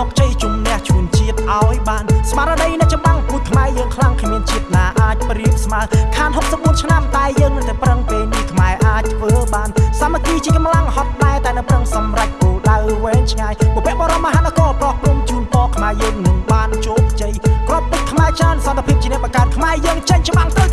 ច្បាំងយកជ័យជំនះជួនជាតិឲ្យបានស្មារតីនៃច្បាំងពូជខ្មែរយើងខ្លាំងគ្មានជាតិណាអាចប្រៀបស្មើខាន64ឆ្នាំតែយើងនៅតែប្រឹងពេលនេះខ្មែរអាចធ្វើបានសាមគ្គីជាកម្លាំងហត់ដែរតែនៅប្រឹងសម្រេចគោលដៅវែងឆ្ងាយពុពេបរមមហានគរប្រោះព្រំជូនពរខ្មែរយើងនឹងបានជោគជ័យក្របពេជ្រខ្មែរចានសន្តិភាពជាអ្នកបង្កើតខ្មែរយើងចេញច្បាំងទៅ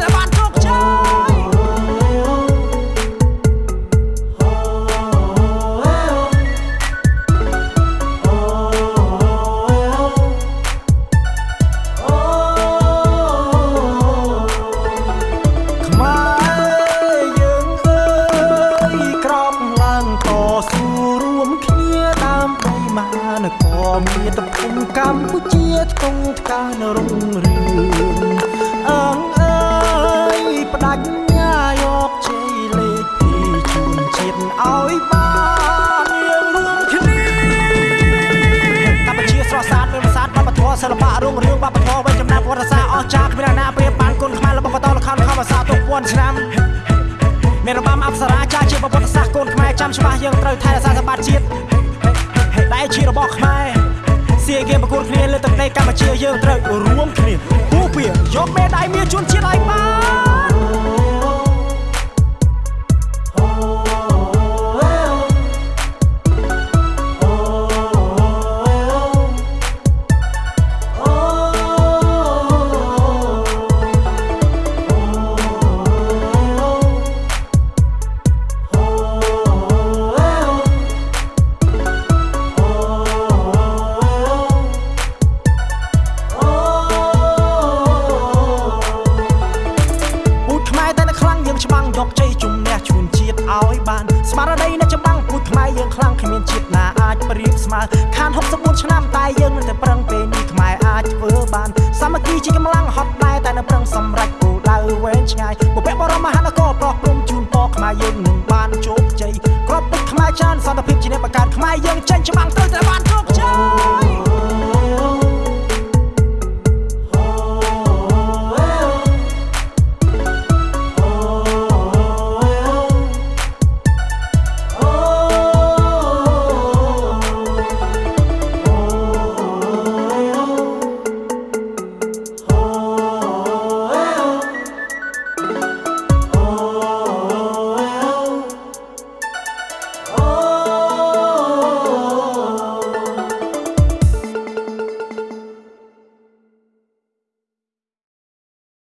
មាតុភូមិកម្ពុជាថ្កុងថ្កើងរុងរឿងអើងអើយបដិញ្ញាយកជ័យលេខពីជូនជាតិឲ្យបានយើងរួមគ្នាកម្ពុជាស្រស់ស្អាតមានប្រាសាទវប្បធម៌សិល្បៈរុងរឿងវប្បធម៌វិជ្ជាចំណាប់វត្តសាស្ត្រអស្ចារ្យគ្មានអ្នកណាប្រៀបបានគុណខ្មែររបស់បន្តលខំខំភាសាទុកពាន់ឆ្នាំមានរបាំអប្សរាចាជាប្រវត្តិសាស្ត្រកូនខ្មែរចាំច្បាស់យើងត្រូវថែរក្សាសម្បត្តិជាតិ ដែលជារបស់ខ្មែរសៀកៀមប្រកួតគ្នាលើទឹកដីកម្ពុជាយើងត្រូវរួមគ្នាពូពៀយកមេដាយមាសជូនជាតិឲ្យបាន ឲ្យបានស្មារតីនៅចម្បាំងពូខ្មែរយើងខ្លាំងគ្មានជាតិណាអាចប្រៀបស្មើខាន64ឆ្នាំតែយើងនៅតែប្រឹងពេលនេះខ្មែរអាចធ្វើបានសាមគ្គីជាកម្លាំងហត់ដែរតែនៅប្រឹងសម្រេចគោលដៅវែងឆ្ងាយបុព្វបុរសមហានគរប្រោះព្រំជូនពរខ្មែរយើងនឹងបានជោគជ័យគ្រប់ទឹកខ្មែរចានសន្តិភាពជាអ្នកបង្កើតខ្មែរយើង